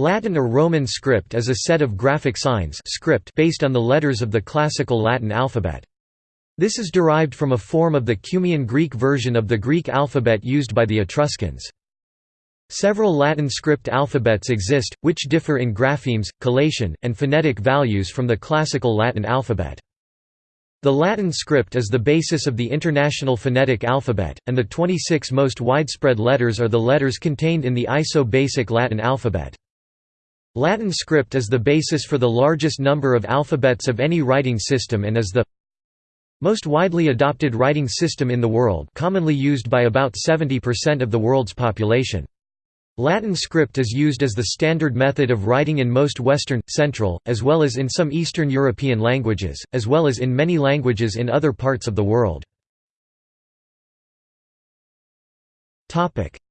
Latin or Roman script is a set of graphic signs script based on the letters of the classical Latin alphabet. This is derived from a form of the Cumaean Greek version of the Greek alphabet used by the Etruscans. Several Latin script alphabets exist, which differ in graphemes, collation, and phonetic values from the classical Latin alphabet. The Latin script is the basis of the International Phonetic Alphabet, and the 26 most widespread letters are the letters contained in the ISO basic Latin alphabet. Latin script is the basis for the largest number of alphabets of any writing system and is the most widely adopted writing system in the world commonly used by about 70% of the world's population. Latin script is used as the standard method of writing in most Western, Central, as well as in some Eastern European languages, as well as in many languages in other parts of the world.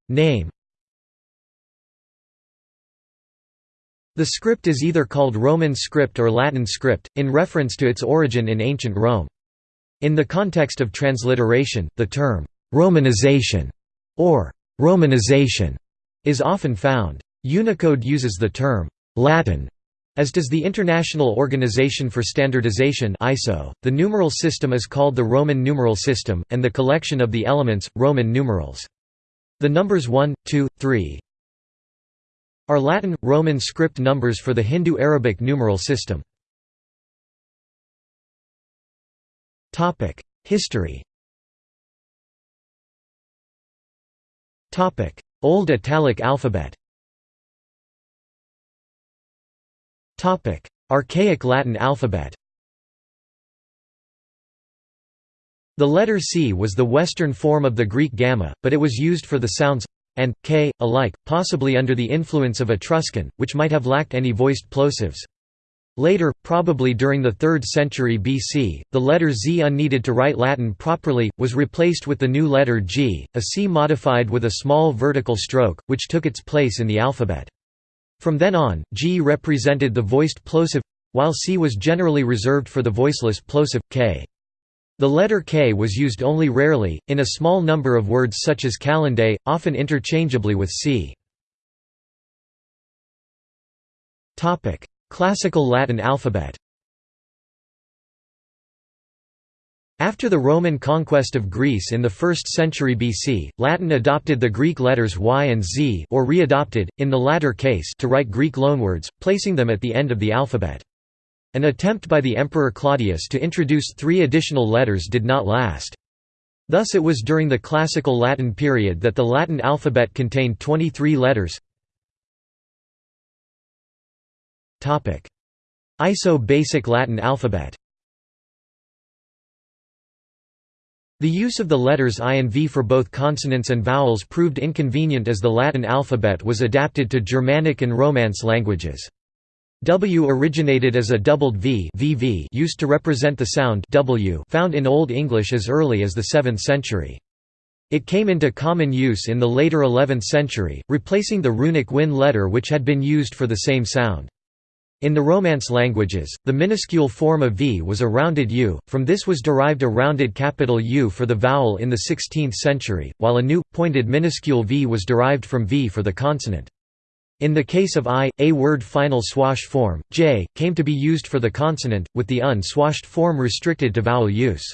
Name The script is either called Roman script or Latin script, in reference to its origin in ancient Rome. In the context of transliteration, the term «Romanization» or «Romanization» is often found. Unicode uses the term «Latin» as does the International Organization for Standardization ISO. .The numeral system is called the Roman numeral system, and the collection of the elements, Roman numerals. The numbers 1, 2, 3 are Latin, Roman script numbers for the Hindu-Arabic numeral system. History. Old Italic alphabet. Archaic Latin alphabet. The letter C was the Western form of the Greek gamma, but it was used for the sounds and k alike, possibly under the influence of Etruscan, which might have lacked any voiced plosives. Later, probably during the 3rd century BC, the letter Z unneeded to write Latin properly, was replaced with the new letter G, a C modified with a small vertical stroke, which took its place in the alphabet. From then on, G represented the voiced plosive while C was generally reserved for the voiceless plosive, K. The letter K was used only rarely, in a small number of words such as calendae, often interchangeably with C. Classical Latin alphabet After the Roman conquest of Greece in the 1st century BC, Latin adopted the Greek letters Y and Z or readopted, in the latter case to write Greek loanwords, placing them at the end of the alphabet. An attempt by the Emperor Claudius to introduce three additional letters did not last. Thus it was during the Classical Latin period that the Latin alphabet contained 23 letters ISO basic Latin alphabet The use of the letters I and V for both consonants and vowels proved inconvenient as the Latin alphabet was adapted to Germanic and Romance languages. W originated as a doubled v VV used to represent the sound w found in Old English as early as the 7th century. It came into common use in the later 11th century, replacing the runic wynn letter which had been used for the same sound. In the Romance languages, the minuscule form of v was a rounded u, from this was derived a rounded capital U for the vowel in the 16th century, while a new, pointed minuscule v was derived from v for the consonant. In the case of i, a word final swash form, j, came to be used for the consonant, with the unswashed form restricted to vowel use.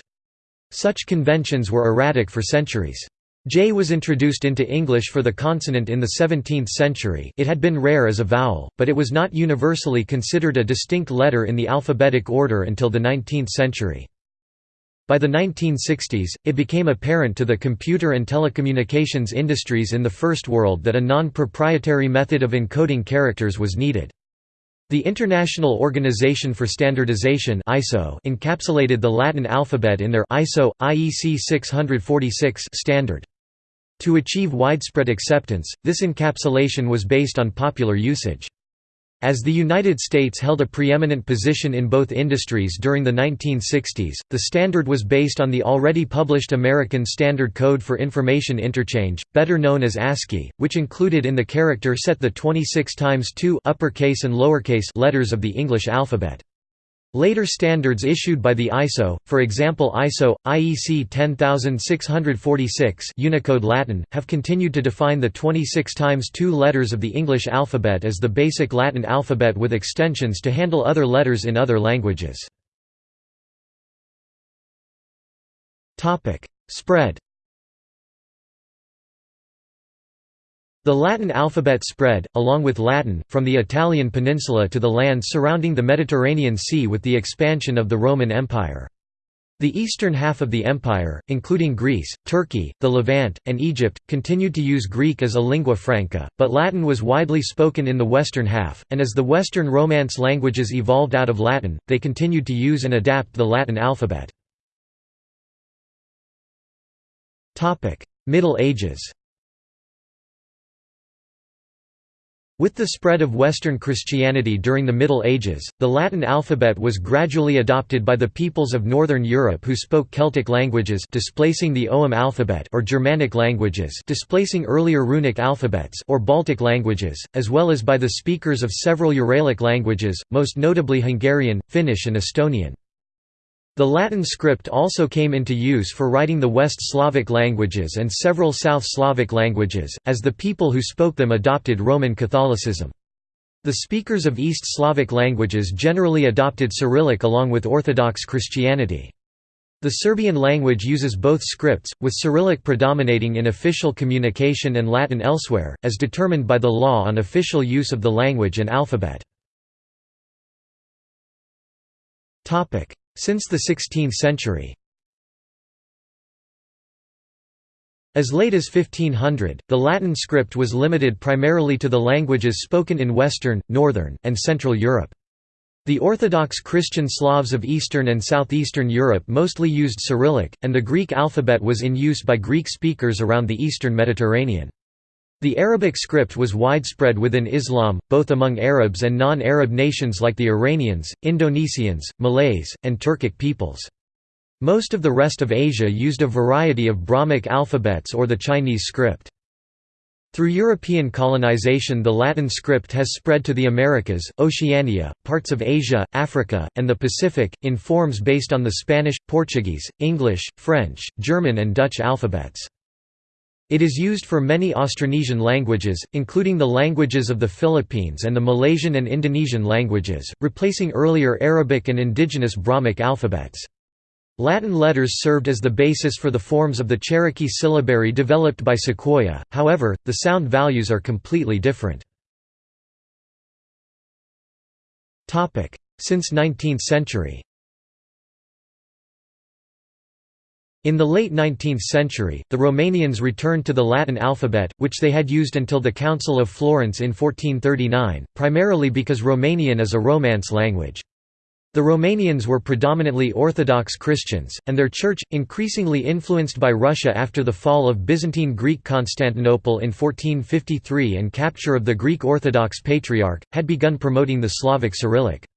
Such conventions were erratic for centuries. J was introduced into English for the consonant in the 17th century it had been rare as a vowel, but it was not universally considered a distinct letter in the alphabetic order until the 19th century. By the 1960s, it became apparent to the computer and telecommunications industries in the First World that a non-proprietary method of encoding characters was needed. The International Organization for Standardization (ISO) encapsulated the Latin alphabet in their ISO IEC 646 standard. To achieve widespread acceptance, this encapsulation was based on popular usage. As the United States held a preeminent position in both industries during the 1960s, the standard was based on the already published American Standard Code for Information Interchange, better known as ASCII, which included in the character set the 26 times 2 uppercase and lowercase letters of the English alphabet. Later standards issued by the ISO, for example ISO, IEC 10646 Unicode Latin, have continued to define the 26 times 2 letters of the English alphabet as the basic Latin alphabet with extensions to handle other letters in other languages. Spread The Latin alphabet spread, along with Latin, from the Italian peninsula to the lands surrounding the Mediterranean Sea with the expansion of the Roman Empire. The eastern half of the empire, including Greece, Turkey, the Levant, and Egypt, continued to use Greek as a lingua franca, but Latin was widely spoken in the western half, and as the Western Romance languages evolved out of Latin, they continued to use and adapt the Latin alphabet. Middle Ages With the spread of Western Christianity during the Middle Ages, the Latin alphabet was gradually adopted by the peoples of Northern Europe who spoke Celtic languages displacing the Ogham alphabet or Germanic languages displacing earlier runic alphabets or Baltic languages, as well as by the speakers of several Uralic languages, most notably Hungarian, Finnish and Estonian. The Latin script also came into use for writing the West Slavic languages and several South Slavic languages, as the people who spoke them adopted Roman Catholicism. The speakers of East Slavic languages generally adopted Cyrillic along with Orthodox Christianity. The Serbian language uses both scripts, with Cyrillic predominating in official communication and Latin elsewhere, as determined by the law on official use of the language and alphabet. Since the 16th century As late as 1500, the Latin script was limited primarily to the languages spoken in Western, Northern, and Central Europe. The Orthodox Christian Slavs of Eastern and Southeastern Europe mostly used Cyrillic, and the Greek alphabet was in use by Greek speakers around the eastern Mediterranean. The Arabic script was widespread within Islam, both among Arabs and non-Arab nations like the Iranians, Indonesians, Malays, and Turkic peoples. Most of the rest of Asia used a variety of Brahmic alphabets or the Chinese script. Through European colonization the Latin script has spread to the Americas, Oceania, parts of Asia, Africa, and the Pacific, in forms based on the Spanish, Portuguese, English, French, German and Dutch alphabets. It is used for many Austronesian languages, including the languages of the Philippines and the Malaysian and Indonesian languages, replacing earlier Arabic and indigenous Brahmic alphabets. Latin letters served as the basis for the forms of the Cherokee syllabary developed by Sequoyah, however, the sound values are completely different. Since 19th century In the late 19th century, the Romanians returned to the Latin alphabet, which they had used until the Council of Florence in 1439, primarily because Romanian is a Romance language. The Romanians were predominantly Orthodox Christians, and their church, increasingly influenced by Russia after the fall of Byzantine Greek Constantinople in 1453 and capture of the Greek Orthodox Patriarch, had begun promoting the Slavic Cyrillic.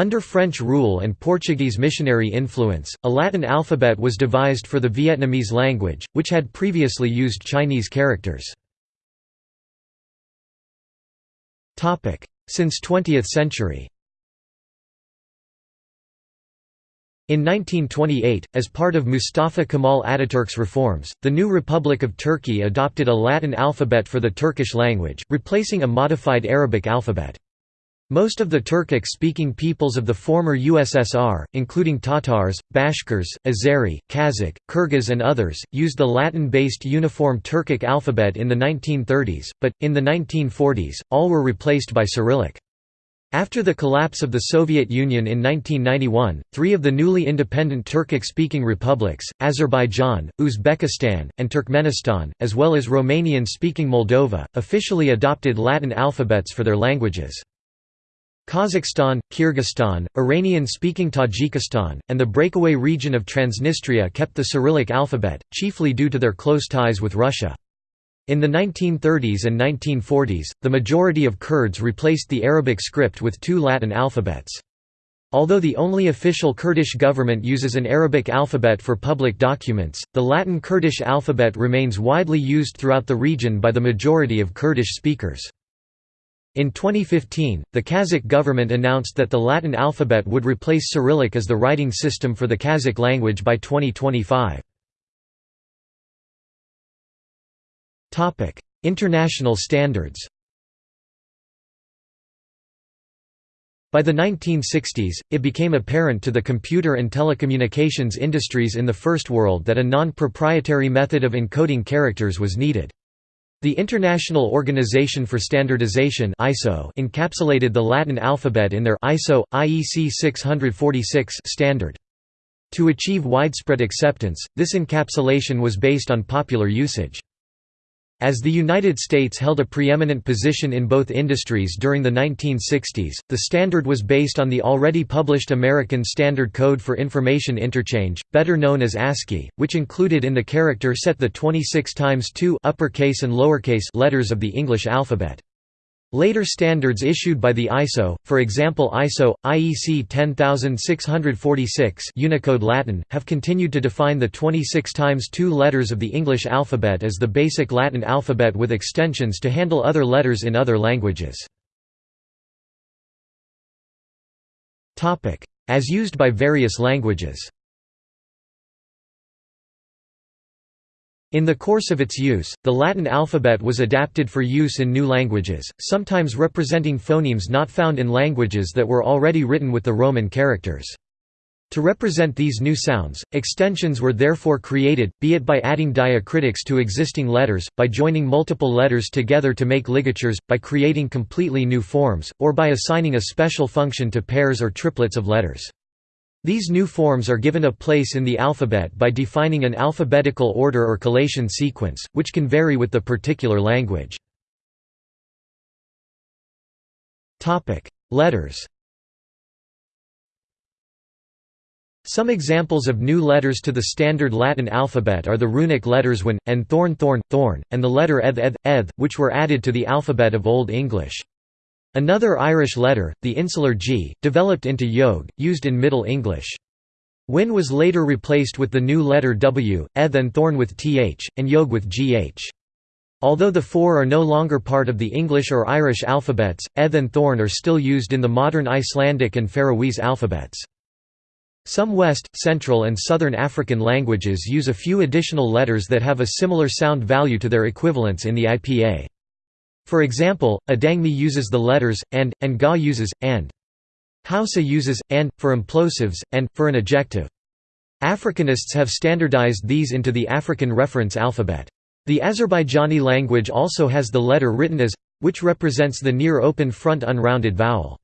Under French rule and Portuguese missionary influence, a Latin alphabet was devised for the Vietnamese language, which had previously used Chinese characters. Since 20th century In 1928, as part of Mustafa Kemal Ataturk's reforms, the new Republic of Turkey adopted a Latin alphabet for the Turkish language, replacing a modified Arabic alphabet. Most of the Turkic-speaking peoples of the former USSR, including Tatars, Bashkirs, Azeri, Kazakh, Kyrgyz and others, used the Latin-based uniform Turkic alphabet in the 1930s, but, in the 1940s, all were replaced by Cyrillic. After the collapse of the Soviet Union in 1991, three of the newly independent Turkic-speaking republics, Azerbaijan, Uzbekistan, and Turkmenistan, as well as Romanian-speaking Moldova, officially adopted Latin alphabets for their languages. Kazakhstan, Kyrgyzstan, Iranian-speaking Tajikistan, and the breakaway region of Transnistria kept the Cyrillic alphabet, chiefly due to their close ties with Russia. In the 1930s and 1940s, the majority of Kurds replaced the Arabic script with two Latin alphabets. Although the only official Kurdish government uses an Arabic alphabet for public documents, the Latin Kurdish alphabet remains widely used throughout the region by the majority of Kurdish speakers. In 2015, the Kazakh government announced that the Latin alphabet would replace Cyrillic as the writing system for the Kazakh language by 2025. International standards By the 1960s, it became apparent to the computer and telecommunications industries in the First World that a non-proprietary method of encoding characters was needed. The International Organization for Standardization (ISO) encapsulated the Latin alphabet in their ISO IEC 646 standard. To achieve widespread acceptance, this encapsulation was based on popular usage. As the United States held a preeminent position in both industries during the 1960s, the standard was based on the already published American Standard Code for Information Interchange, better known as ASCII, which included in the character set the 26 times 2 uppercase and lowercase letters of the English alphabet. Later standards issued by the ISO, for example ISO, IEC 10646 Unicode Latin, have continued to define the 26 times 2 letters of the English alphabet as the basic Latin alphabet with extensions to handle other letters in other languages. As used by various languages In the course of its use, the Latin alphabet was adapted for use in new languages, sometimes representing phonemes not found in languages that were already written with the Roman characters. To represent these new sounds, extensions were therefore created, be it by adding diacritics to existing letters, by joining multiple letters together to make ligatures, by creating completely new forms, or by assigning a special function to pairs or triplets of letters. These new forms are given a place in the alphabet by defining an alphabetical order or collation sequence, which can vary with the particular language. Letters Some examples of new letters to the standard Latin alphabet are the runic letters wynn, and thorn thorn, thorn, and the letter eth eth, eth, which were added to the alphabet of Old English. Another Irish letter, the insular G, developed into yogh, used in Middle English. Wynn was later replaced with the new letter W, eth and thorn with th, and yogh with gh. Although the four are no longer part of the English or Irish alphabets, eth and thorn are still used in the modern Icelandic and Faroese alphabets. Some West, Central and Southern African languages use a few additional letters that have a similar sound value to their equivalents in the IPA. For example, Adangme uses the letters, and, and Ga uses, and. Hausa uses, and, for implosives, and, for an ejective. Africanists have standardized these into the African reference alphabet. The Azerbaijani language also has the letter written as which represents the near open front unrounded vowel.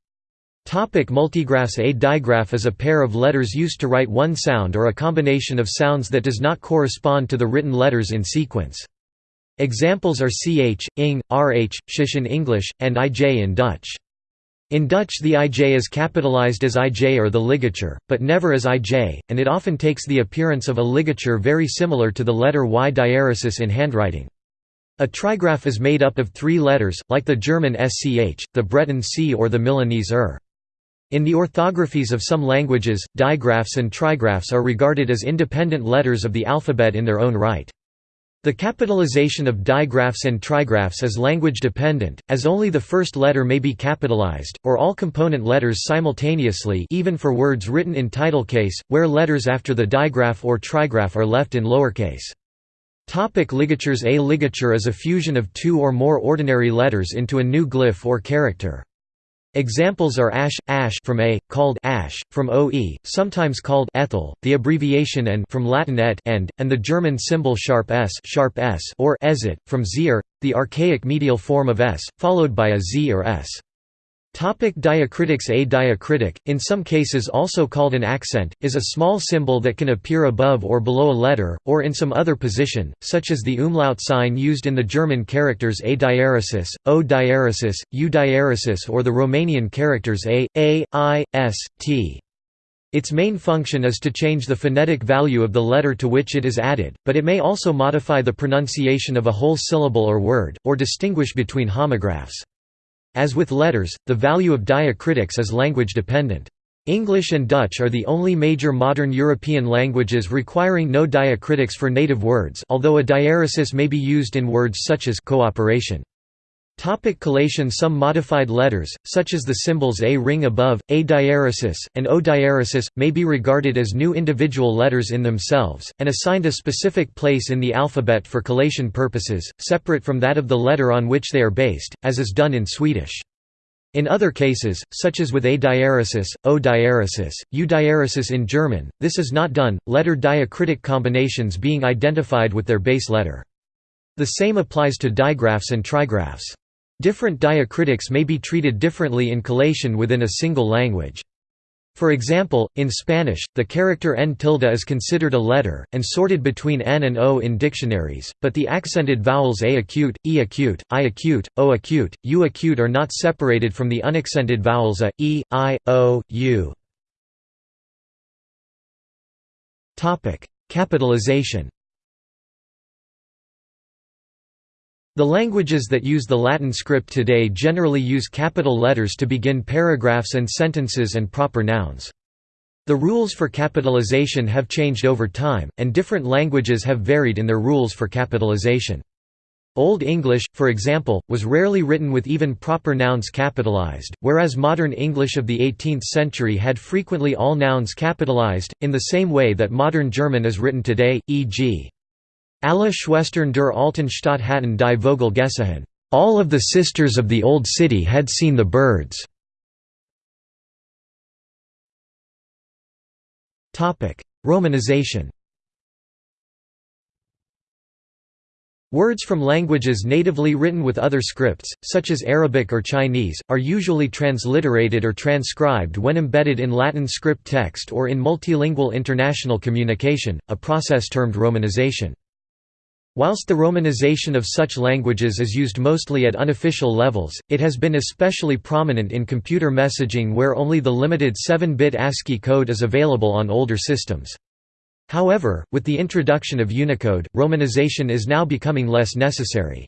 Topic multigraphs A digraph is a pair of letters used to write one sound or a combination of sounds that does not correspond to the written letters in sequence. Examples are ch, ing, rh, shish in English, and ij in Dutch. In Dutch the ij is capitalized as ij or the ligature, but never as ij, and it often takes the appearance of a ligature very similar to the letter y diaresis in handwriting. A trigraph is made up of three letters, like the German sch, the Breton c or the Milanese er. In the orthographies of some languages, digraphs and trigraphs are regarded as independent letters of the alphabet in their own right. The capitalization of digraphs and trigraphs is language dependent, as only the first letter may be capitalized, or all component letters simultaneously even for words written in title case, where letters after the digraph or trigraph are left in lowercase. Topic ligatures A ligature is a fusion of two or more ordinary letters into a new glyph or character. Examples are ash, ash from a, called ash, from oe, sometimes called ethel, the abbreviation and from Latin et end, and the German symbol sharp s, sharp s or eszett, from zir, the archaic medial form of s, followed by a z or s. Topic diacritics A diacritic, in some cases also called an accent, is a small symbol that can appear above or below a letter, or in some other position, such as the umlaut sign used in the German characters A diaresis, O diaresis, U diaresis or the Romanian characters A, A, I, S, T. Its main function is to change the phonetic value of the letter to which it is added, but it may also modify the pronunciation of a whole syllable or word, or distinguish between homographs. As with letters, the value of diacritics is language dependent. English and Dutch are the only major modern European languages requiring no diacritics for native words although a diaresis may be used in words such as cooperation. Topic collation Some modified letters, such as the symbols A ring above, A diaeresis, and O diaeresis, may be regarded as new individual letters in themselves, and assigned a specific place in the alphabet for collation purposes, separate from that of the letter on which they are based, as is done in Swedish. In other cases, such as with A diaeresis, O diaeresis, U diaeresis in German, this is not done, letter diacritic combinations being identified with their base letter. The same applies to digraphs and trigraphs. Different diacritics may be treated differently in collation within a single language. For example, in Spanish, the character n tilde is considered a letter, and sorted between n and o in dictionaries, but the accented vowels a acute, e acute, i acute, o acute, u acute are not separated from the unaccented vowels a, e, i, o, u. Capitalization The languages that use the Latin script today generally use capital letters to begin paragraphs and sentences and proper nouns. The rules for capitalization have changed over time, and different languages have varied in their rules for capitalization. Old English, for example, was rarely written with even proper nouns capitalized, whereas modern English of the 18th century had frequently all nouns capitalized, in the same way that modern German is written today, e.g. Alle Schwestern der alten Stadt hatten die Vogel gesehen. All of the sisters of the old city had seen the birds. Romanization Words from languages natively written with other scripts, such as Arabic or Chinese, are usually transliterated or transcribed when embedded in Latin script text or in multilingual international communication, a process termed romanization. Whilst the romanization of such languages is used mostly at unofficial levels, it has been especially prominent in computer messaging where only the limited 7-bit ASCII code is available on older systems. However, with the introduction of Unicode, romanization is now becoming less necessary.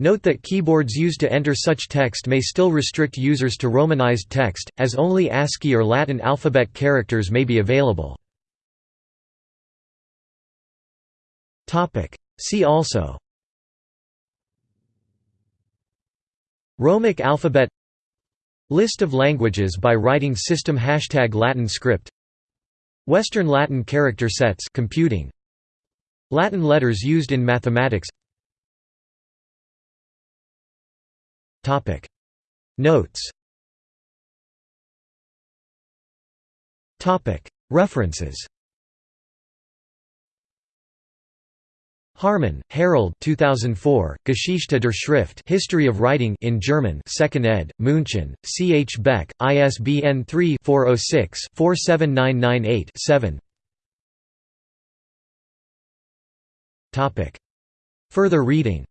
Note that keyboards used to enter such text may still restrict users to romanized text, as only ASCII or Latin alphabet characters may be available. See also Romic alphabet List of languages by writing system Hashtag Latin script Western Latin character sets computing Latin letters used in mathematics Topic. Notes Topic. References Haarmann, Harald 2004, Geschichte der Schrift History of Writing in German 2nd ed., München, C. H. Beck, ISBN 3-406-47998-7 Further reading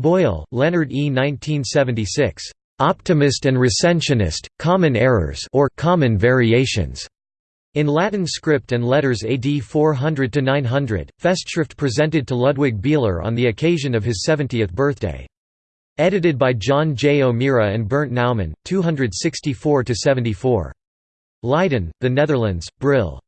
Boyle, Leonard E. 1976. Optimist and Recensionist, Common Errors or Common Variations. In Latin script and letters AD 400–900, Festschrift presented to Ludwig Bieler on the occasion of his 70th birthday. Edited by John J. O'Meara and Bernd Naumann, 264–74. Leiden, The Netherlands, Brill.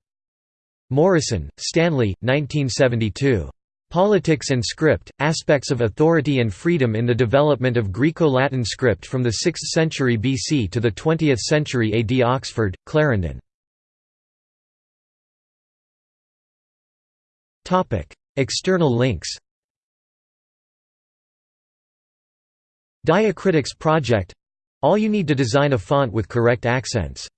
Morison, Stanley, 1972. Politics and Script, Aspects of Authority and Freedom in the Development of Greco-Latin Script from the 6th century BC to the 20th century AD Oxford, Clarendon. External links Diacritics project — all you need to design a font with correct accents